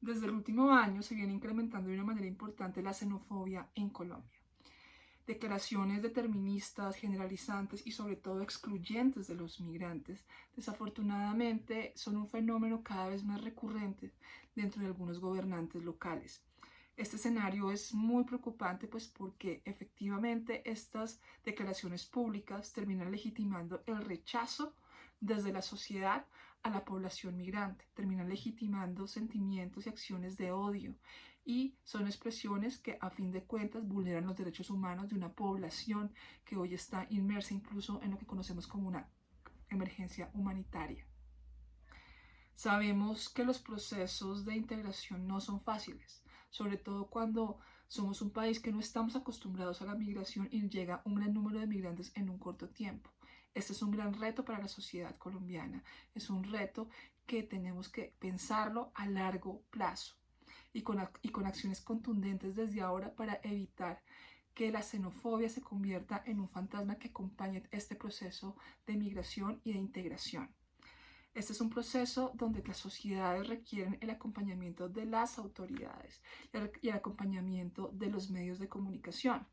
Desde el último año se viene incrementando de una manera importante la xenofobia en Colombia. Declaraciones deterministas, generalizantes y sobre todo excluyentes de los migrantes, desafortunadamente son un fenómeno cada vez más recurrente dentro de algunos gobernantes locales. Este escenario es muy preocupante pues porque efectivamente estas declaraciones públicas terminan legitimando el rechazo desde la sociedad a la población migrante, terminan legitimando sentimientos y acciones de odio y son expresiones que a fin de cuentas vulneran los derechos humanos de una población que hoy está inmersa incluso en lo que conocemos como una emergencia humanitaria. Sabemos que los procesos de integración no son fáciles, sobre todo cuando somos un país que no estamos acostumbrados a la migración y llega un gran número de migrantes en un corto tiempo. Este es un gran reto para la sociedad colombiana, es un reto que tenemos que pensarlo a largo plazo y con, y con acciones contundentes desde ahora para evitar que la xenofobia se convierta en un fantasma que acompañe este proceso de migración y de integración. Este es un proceso donde las sociedades requieren el acompañamiento de las autoridades y el acompañamiento de los medios de comunicación,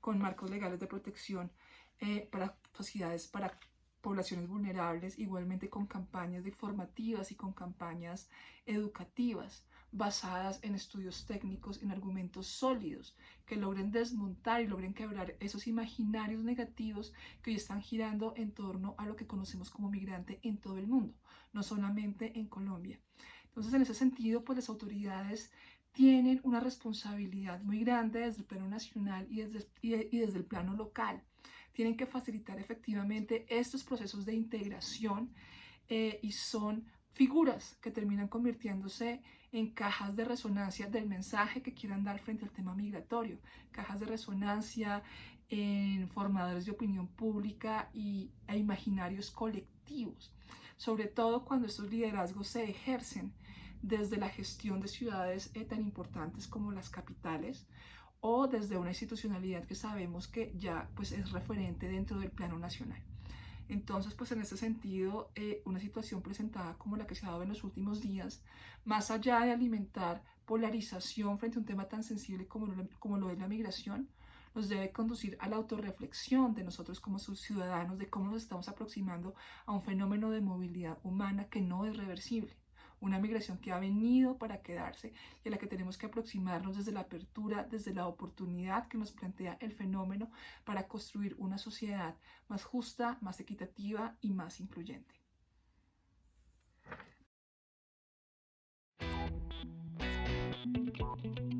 con marcos legales de protección eh, para sociedades, para poblaciones vulnerables, igualmente con campañas informativas y con campañas educativas basadas en estudios técnicos, en argumentos sólidos, que logren desmontar y logren quebrar esos imaginarios negativos que hoy están girando en torno a lo que conocemos como migrante en todo el mundo, no solamente en Colombia. Entonces, en ese sentido, pues las autoridades tienen una responsabilidad muy grande desde el plano nacional y desde, y desde el plano local tienen que facilitar efectivamente estos procesos de integración eh, y son figuras que terminan convirtiéndose en cajas de resonancia del mensaje que quieran dar frente al tema migratorio, cajas de resonancia en formadores de opinión pública y, e imaginarios colectivos, sobre todo cuando estos liderazgos se ejercen desde la gestión de ciudades eh, tan importantes como las capitales o desde una institucionalidad que sabemos que ya pues, es referente dentro del plano nacional. Entonces, pues en ese sentido, eh, una situación presentada como la que se ha dado en los últimos días, más allá de alimentar polarización frente a un tema tan sensible como lo, como lo es la migración, nos debe conducir a la autorreflexión de nosotros como sus ciudadanos, de cómo nos estamos aproximando a un fenómeno de movilidad humana que no es reversible una migración que ha venido para quedarse y a la que tenemos que aproximarnos desde la apertura, desde la oportunidad que nos plantea el fenómeno para construir una sociedad más justa, más equitativa y más incluyente.